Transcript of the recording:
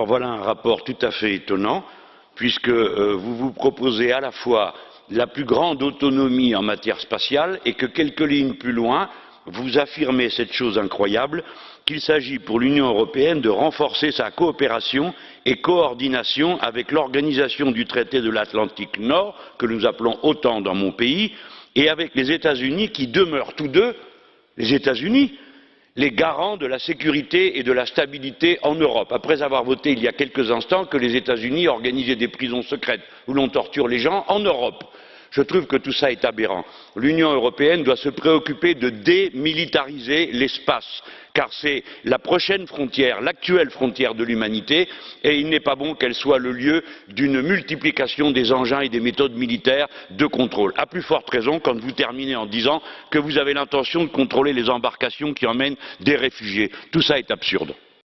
Voilà un rapport tout à fait étonnant, puisque euh, vous vous proposez à la fois la plus grande autonomie en matière spatiale et que quelques lignes plus loin, vous affirmez cette chose incroyable qu'il s'agit pour l'Union européenne de renforcer sa coopération et coordination avec l'Organisation du traité de l'Atlantique Nord, que nous appelons OTAN dans mon pays, et avec les États-Unis qui demeurent tous deux, les États-Unis, les garants de la sécurité et de la stabilité en Europe, après avoir voté il y a quelques instants que les États-Unis organisaient des prisons secrètes où l'on torture les gens en Europe. Je trouve que tout ça est aberrant. L'Union européenne doit se préoccuper de démilitariser l'espace, car c'est la prochaine frontière, l'actuelle frontière de l'humanité, et il n'est pas bon qu'elle soit le lieu d'une multiplication des engins et des méthodes militaires de contrôle. À plus forte raison quand vous terminez en disant que vous avez l'intention de contrôler les embarcations qui emmènent des réfugiés. Tout ça est absurde.